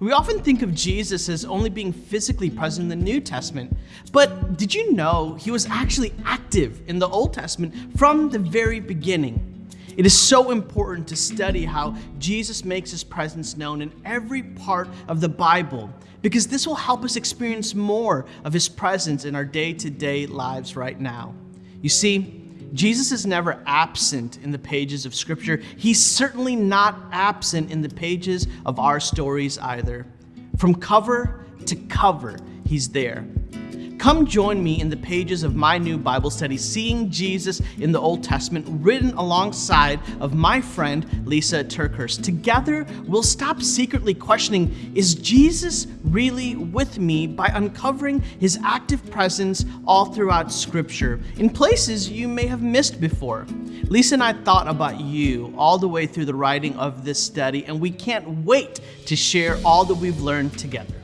We often think of Jesus as only being physically present in the New Testament, but did you know he was actually active in the Old Testament from the very beginning? It is so important to study how Jesus makes his presence known in every part of the Bible because this will help us experience more of his presence in our day to day lives right now. You see, Jesus is never absent in the pages of Scripture. He's certainly not absent in the pages of our stories either. From cover to cover, He's there. Come join me in the pages of my new Bible study, Seeing Jesus in the Old Testament, written alongside of my friend Lysa TerKeurst. Together, we'll stop secretly questioning is Jesus really with me by uncovering his active presence all throughout Scripture in places you may have missed before. Lisa and I thought about you all the way through the writing of this study, and we can't wait to share all that we've learned together.